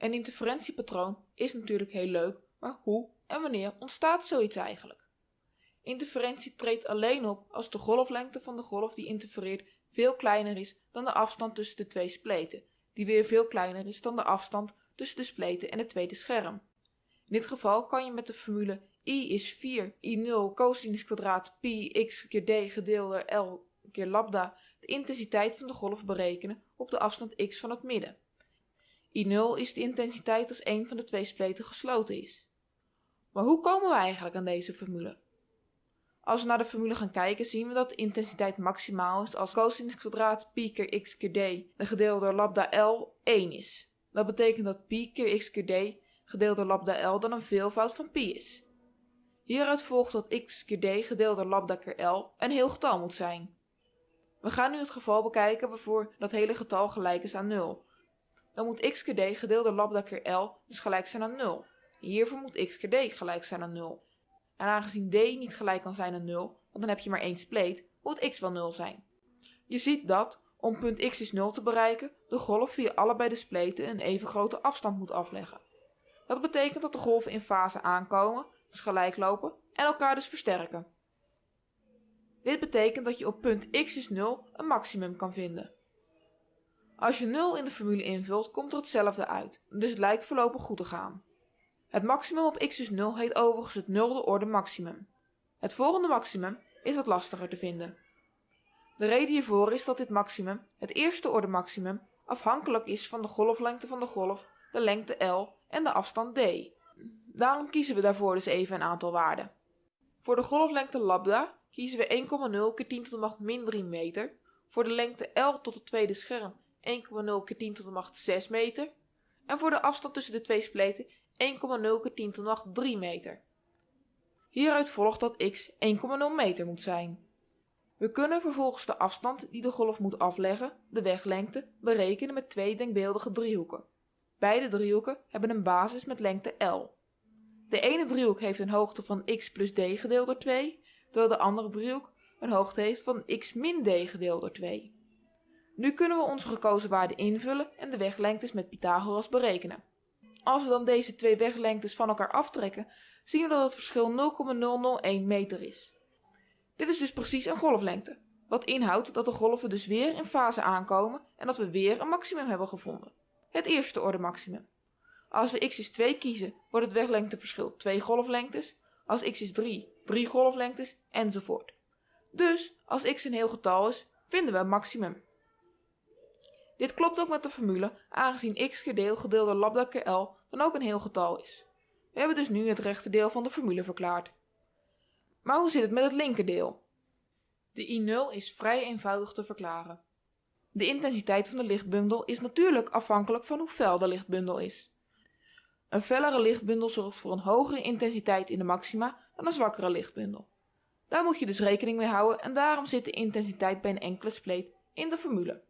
Een interferentiepatroon is natuurlijk heel leuk, maar hoe en wanneer ontstaat zoiets eigenlijk? Interferentie treedt alleen op als de golflengte van de golf die interfereert veel kleiner is dan de afstand tussen de twee spleten, die weer veel kleiner is dan de afstand tussen de spleten en het tweede scherm. In dit geval kan je met de formule i is 4 i0 cosinus kwadraat pi x keer d gedeeld door l keer lambda de intensiteit van de golf berekenen op de afstand x van het midden. I0 is de intensiteit als een van de twee spleten gesloten is. Maar hoe komen we eigenlijk aan deze formule? Als we naar de formule gaan kijken zien we dat de intensiteit maximaal is als cosinus kwadraat pi keer x keer d de gedeeld door lambda L 1 is. Dat betekent dat pi keer x keer d gedeeld door lambda L dan een veelvoud van pi is. Hieruit volgt dat x keer d gedeeld door lambda keer L een heel getal moet zijn. We gaan nu het geval bekijken waarvoor dat hele getal gelijk is aan 0. Dan moet x keer d gedeeld door lambda keer L dus gelijk zijn aan 0. Hiervoor moet x keer d gelijk zijn aan 0. En aangezien d niet gelijk kan zijn aan 0, want dan heb je maar één spleet, moet x wel 0 zijn. Je ziet dat, om punt x is 0 te bereiken, de golf via allebei de spleten een even grote afstand moet afleggen. Dat betekent dat de golven in fase aankomen, dus gelijk lopen, en elkaar dus versterken. Dit betekent dat je op punt x is 0 een maximum kan vinden. Als je 0 in de formule invult, komt er hetzelfde uit, dus het lijkt voorlopig goed te gaan. Het maximum op x is 0 heet overigens het nulde orde maximum. Het volgende maximum is wat lastiger te vinden. De reden hiervoor is dat dit maximum, het eerste orde maximum, afhankelijk is van de golflengte van de golf, de lengte L en de afstand d. Daarom kiezen we daarvoor dus even een aantal waarden. Voor de golflengte lambda kiezen we 1,0 keer 10 tot de macht min 3 meter. Voor de lengte L tot het tweede scherm 1,0 keer 10 tot de macht 6 meter. En voor de afstand tussen de twee spleten 1,0 keer 10 tot de macht 3 meter. Hieruit volgt dat x 1,0 meter moet zijn. We kunnen vervolgens de afstand die de golf moet afleggen, de weglengte, berekenen met twee denkbeeldige driehoeken. Beide driehoeken hebben een basis met lengte L. De ene driehoek heeft een hoogte van x plus d gedeeld door 2, terwijl de andere driehoek een hoogte heeft van x min d gedeeld door 2. Nu kunnen we onze gekozen waarde invullen en de weglengtes met Pythagoras berekenen. Als we dan deze twee weglengtes van elkaar aftrekken, zien we dat het verschil 0,001 meter is. Dit is dus precies een golflengte, wat inhoudt dat de golven dus weer in fase aankomen en dat we weer een maximum hebben gevonden. Het eerste orde maximum. Als we x is 2 kiezen, wordt het weglengteverschil 2 golflengtes. Als x is 3, 3 golflengtes, enzovoort. Dus, als x een heel getal is, vinden we een maximum. Dit klopt ook met de formule, aangezien x keer deel gedeeld door lambda keer L dan ook een heel getal is. We hebben dus nu het rechte deel van de formule verklaard. Maar hoe zit het met het linkerdeel? De I0 is vrij eenvoudig te verklaren. De intensiteit van de lichtbundel is natuurlijk afhankelijk van hoe fel de lichtbundel is. Een fellere lichtbundel zorgt voor een hogere intensiteit in de maxima dan een zwakkere lichtbundel. Daar moet je dus rekening mee houden en daarom zit de intensiteit bij een enkele spleet in de formule.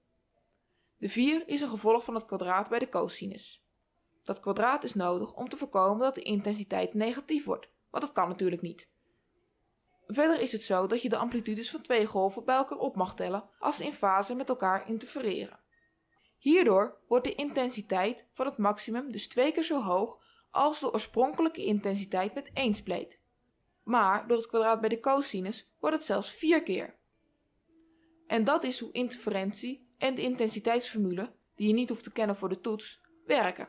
De 4 is een gevolg van het kwadraat bij de cosinus. Dat kwadraat is nodig om te voorkomen dat de intensiteit negatief wordt, want dat kan natuurlijk niet. Verder is het zo dat je de amplitudes van twee golven bij elkaar op mag tellen als ze in fase met elkaar interfereren. Hierdoor wordt de intensiteit van het maximum dus twee keer zo hoog als de oorspronkelijke intensiteit met één spleet. Maar door het kwadraat bij de cosinus wordt het zelfs vier keer. En dat is hoe interferentie en de intensiteitsformule, die je niet hoeft te kennen voor de toets, werken.